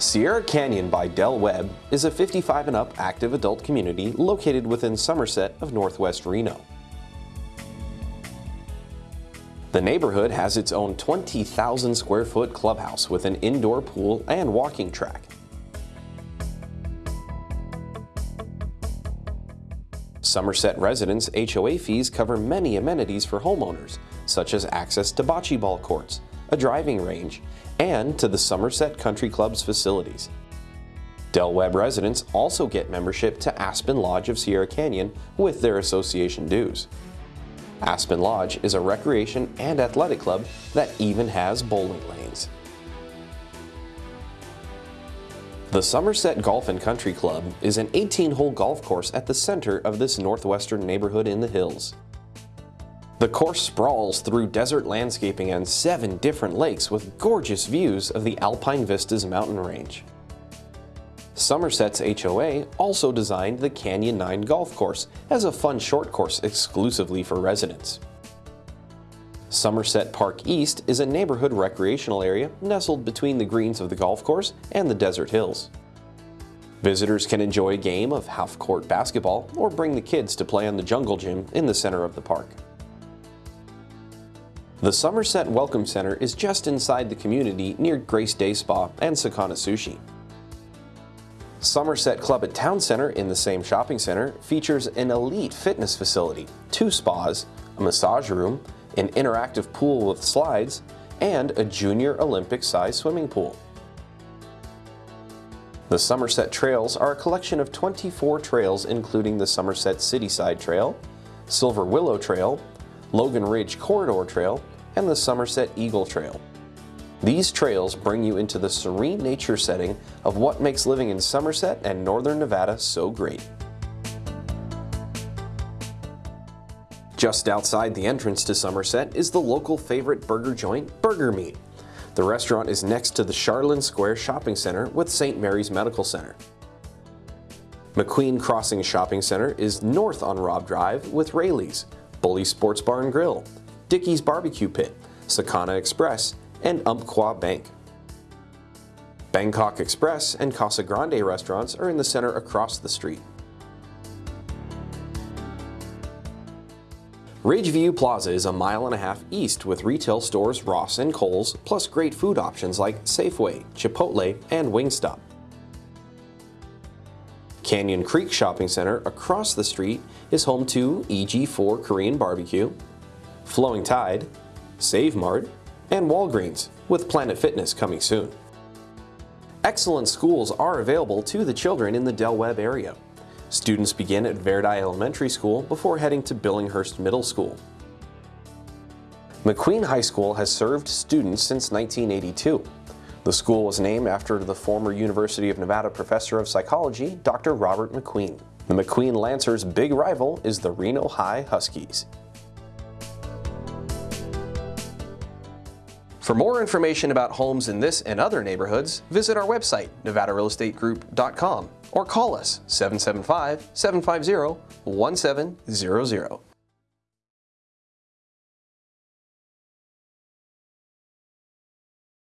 Sierra Canyon by Del Webb is a 55 and up active adult community located within Somerset of northwest Reno. The neighborhood has its own 20,000 square foot clubhouse with an indoor pool and walking track. Somerset residents' HOA fees cover many amenities for homeowners, such as access to bocce ball courts, a driving range, and to the Somerset Country Club's facilities. Del Webb residents also get membership to Aspen Lodge of Sierra Canyon with their association dues. Aspen Lodge is a recreation and athletic club that even has bowling lanes. The Somerset Golf and Country Club is an 18-hole golf course at the center of this northwestern neighborhood in the hills. The course sprawls through desert landscaping and seven different lakes with gorgeous views of the Alpine Vistas mountain range. Somerset's HOA also designed the Canyon 9 golf course as a fun short course exclusively for residents. Somerset Park East is a neighborhood recreational area nestled between the greens of the golf course and the desert hills. Visitors can enjoy a game of half-court basketball or bring the kids to play on the jungle gym in the center of the park. The Somerset Welcome Center is just inside the community near Grace Day Spa and Sakana Sushi. Somerset Club at Town Center in the same shopping center features an elite fitness facility, two spas, a massage room, an interactive pool with slides, and a junior Olympic-sized swimming pool. The Somerset Trails are a collection of 24 trails including the Somerset Cityside Trail, Silver Willow Trail, Logan Ridge Corridor Trail, and the Somerset Eagle Trail. These trails bring you into the serene nature setting of what makes living in Somerset and Northern Nevada so great. Just outside the entrance to Somerset is the local favorite burger joint, Burger Meat. The restaurant is next to the Charlin Square Shopping Center with St. Mary's Medical Center. McQueen Crossing Shopping Center is north on Robb Drive with Raley's, Bully Sports Bar and Grill, Dickey's Barbecue Pit, Sakana Express, and Umpqua Bank. Bangkok Express and Casa Grande restaurants are in the center across the street. Ridgeview Plaza is a mile and a half east with retail stores Ross and Kohl's, plus great food options like Safeway, Chipotle, and Wingstop. Canyon Creek Shopping Center across the street is home to EG4 Korean Barbecue, Flowing Tide, Save Mart, and Walgreens, with Planet Fitness coming soon. Excellent schools are available to the children in the Del Webb area. Students begin at Verdi Elementary School before heading to Billinghurst Middle School. McQueen High School has served students since 1982. The school was named after the former University of Nevada professor of psychology, Dr. Robert McQueen. The McQueen Lancers' big rival is the Reno High Huskies. For more information about homes in this and other neighborhoods, visit our website, nevadarealestategroup.com or call us 775-750-1700.